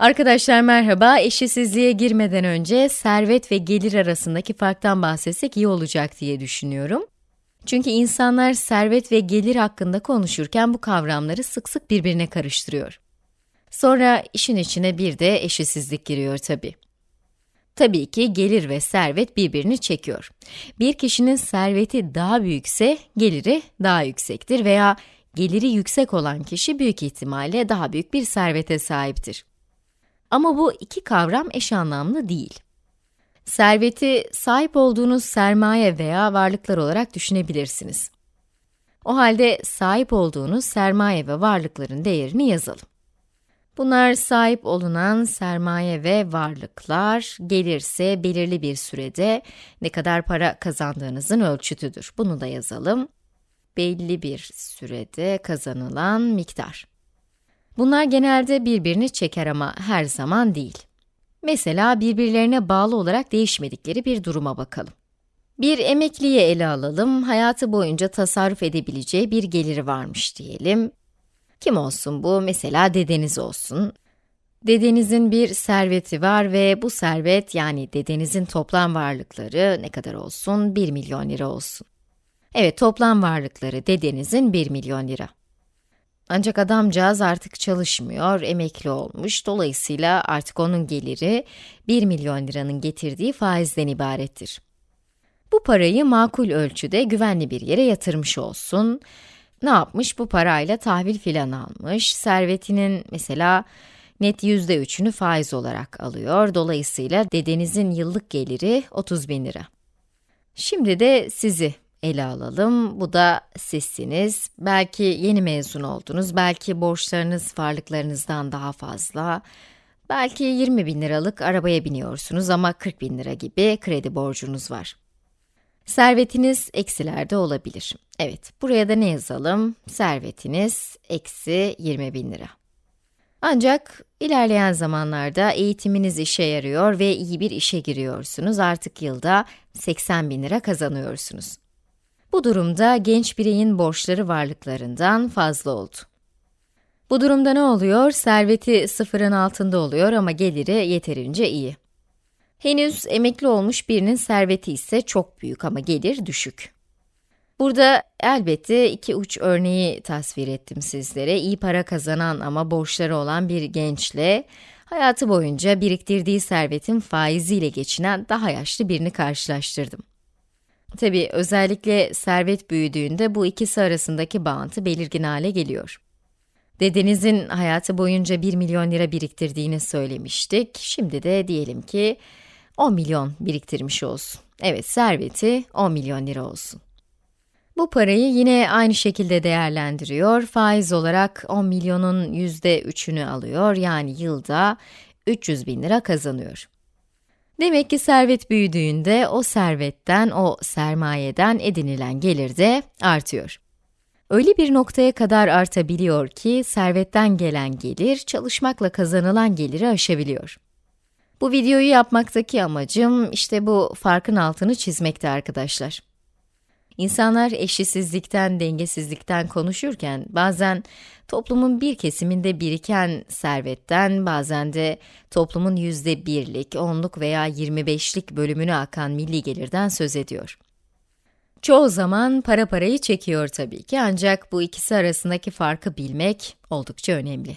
Arkadaşlar merhaba, eşitsizliğe girmeden önce servet ve gelir arasındaki farktan bahsetsek iyi olacak diye düşünüyorum. Çünkü insanlar servet ve gelir hakkında konuşurken bu kavramları sık sık birbirine karıştırıyor. Sonra işin içine bir de eşitsizlik giriyor tabi. Tabii ki gelir ve servet birbirini çekiyor. Bir kişinin serveti daha büyükse geliri daha yüksektir veya geliri yüksek olan kişi büyük ihtimalle daha büyük bir servete sahiptir. Ama bu iki kavram eş anlamlı değil. Serveti sahip olduğunuz sermaye veya varlıklar olarak düşünebilirsiniz. O halde sahip olduğunuz sermaye ve varlıkların değerini yazalım. Bunlar sahip olunan sermaye ve varlıklar, gelirse belirli bir sürede ne kadar para kazandığınızın ölçütüdür. Bunu da yazalım. Belli bir sürede kazanılan miktar. Bunlar genelde birbirini çeker ama her zaman değil. Mesela birbirlerine bağlı olarak değişmedikleri bir duruma bakalım. Bir emekliye ele alalım, hayatı boyunca tasarruf edebileceği bir geliri varmış diyelim. Kim olsun bu? Mesela dedeniz olsun. Dedenizin bir serveti var ve bu servet yani dedenizin toplam varlıkları ne kadar olsun? 1 milyon lira olsun. Evet, toplam varlıkları dedenizin 1 milyon lira. Ancak adamcağız artık çalışmıyor, emekli olmuş. Dolayısıyla artık onun geliri 1 milyon liranın getirdiği faizden ibarettir. Bu parayı makul ölçüde güvenli bir yere yatırmış olsun. Ne yapmış? Bu parayla tahvil filan almış. Servetinin mesela net yüzde üçünü faiz olarak alıyor. Dolayısıyla dedenizin yıllık geliri 30 bin lira. Şimdi de sizi ele alalım. Bu da sizsiniz. Belki yeni mezun oldunuz, belki borçlarınız varlıklarınızdan daha fazla. Belki 20 bin liralık arabaya biniyorsunuz ama 40 bin lira gibi kredi borcunuz var. Servetiniz eksilerde olabilir. Evet, buraya da ne yazalım? Servetiniz eksi 20 bin lira. Ancak ilerleyen zamanlarda eğitiminiz işe yarıyor ve iyi bir işe giriyorsunuz. Artık yılda 80 bin lira kazanıyorsunuz. Bu durumda genç bireyin borçları varlıklarından fazla oldu. Bu durumda ne oluyor? Serveti sıfırın altında oluyor ama geliri yeterince iyi. Henüz emekli olmuş birinin serveti ise çok büyük ama gelir düşük. Burada elbette iki uç örneği tasvir ettim sizlere. İyi para kazanan ama borçları olan bir gençle, hayatı boyunca biriktirdiği servetin faiziyle geçinen daha yaşlı birini karşılaştırdım. Tabi özellikle servet büyüdüğünde bu ikisi arasındaki bağıntı belirgin hale geliyor. Dedenizin hayatı boyunca 1 milyon lira biriktirdiğini söylemiştik. Şimdi de diyelim ki 10 milyon biriktirmiş olsun. Evet, serveti 10 milyon lira olsun. Bu parayı yine aynı şekilde değerlendiriyor. Faiz olarak 10 milyonun %3'ünü alıyor. Yani yılda 300 bin lira kazanıyor. Demek ki servet büyüdüğünde o servetten, o sermayeden edinilen gelir de artıyor. Öyle bir noktaya kadar artabiliyor ki servetten gelen gelir çalışmakla kazanılan geliri aşabiliyor. Bu videoyu yapmaktaki amacım işte bu farkın altını çizmekte arkadaşlar. İnsanlar eşitsizlikten, dengesizlikten konuşurken bazen toplumun bir kesiminde biriken servetten, bazen de toplumun yüzde birlik, onluk veya 25'lik bölümünü akan milli gelirden söz ediyor. Çoğu zaman para parayı çekiyor tabii ki ancak bu ikisi arasındaki farkı bilmek oldukça önemli.